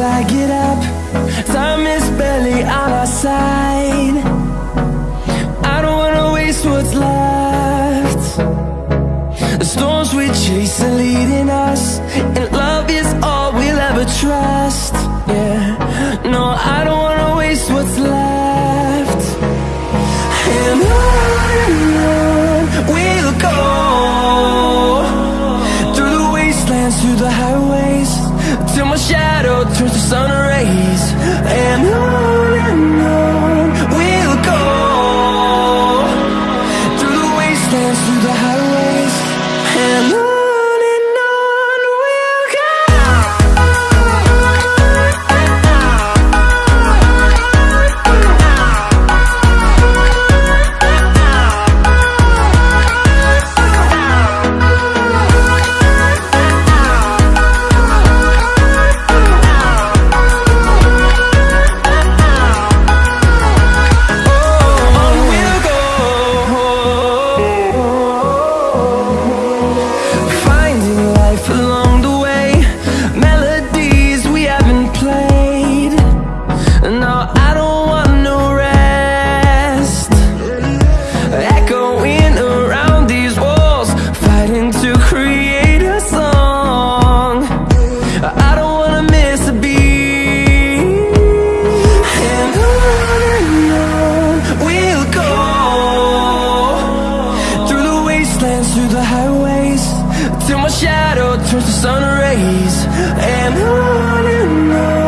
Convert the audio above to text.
till I get up. Time is barely on our side. I don't wanna waste what's left. The storms we chase are leading us And love is all we'll ever trust. Yeah, no, I don't wanna waste what's left. And on we'll go. Through the wastelands, through the highways till my shadow turns to sun rays. And the sun rays and on and on